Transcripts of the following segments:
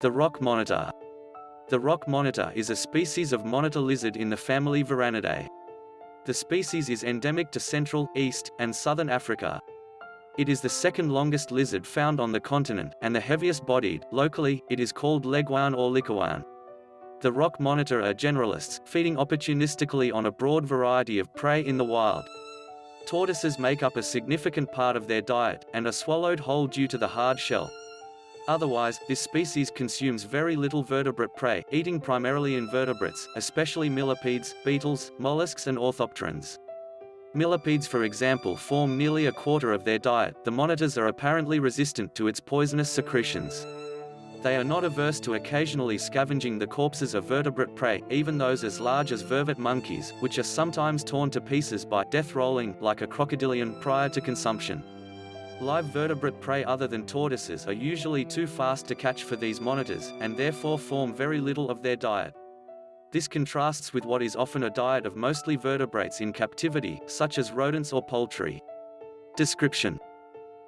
The rock monitor. The rock monitor is a species of monitor lizard in the family Varanidae. The species is endemic to Central, East, and Southern Africa. It is the second longest lizard found on the continent, and the heaviest bodied. Locally, it is called leguan or likkewaan. The rock monitor are generalists, feeding opportunistically on a broad variety of prey in the wild. Tortoises make up a significant part of their diet, and are swallowed whole due to the hard shell. Otherwise, this species consumes very little vertebrate prey, eating primarily invertebrates, especially millipedes, beetles, mollusks and orthopterans. Millipedes for example form nearly a quarter of their diet. The monitors are apparently resistant to its poisonous secretions. They are not averse to occasionally scavenging the corpses of vertebrate prey, even those as large as vervet monkeys, which are sometimes torn to pieces by death rolling like a crocodilian prior to consumption. Live vertebrate prey other than tortoises are usually too fast to catch for these monitors, and therefore form very little of their diet. This contrasts with what is often a diet of mostly vertebrates in captivity, such as rodents or poultry. Description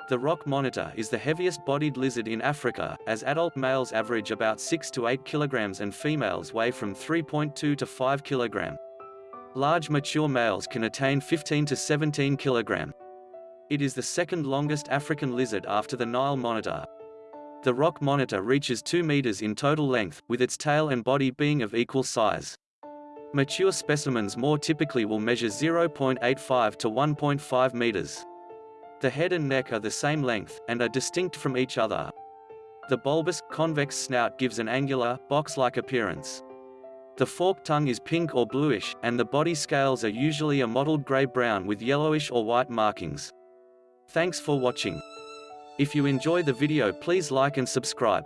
The rock monitor is the heaviest bodied lizard in Africa, as adult males average about 6 to 8 kilograms and females weigh from 3.2 to 5 kilogram. Large mature males can attain 15 to 17 kilogram. It is the second longest African lizard after the Nile monitor. The rock monitor reaches 2 meters in total length, with its tail and body being of equal size. Mature specimens more typically will measure 0.85 to 1.5 meters. The head and neck are the same length, and are distinct from each other. The bulbous, convex snout gives an angular, box-like appearance. The forked tongue is pink or bluish, and the body scales are usually a mottled gray-brown with yellowish or white markings. Thanks for watching. If you enjoy the video please like and subscribe.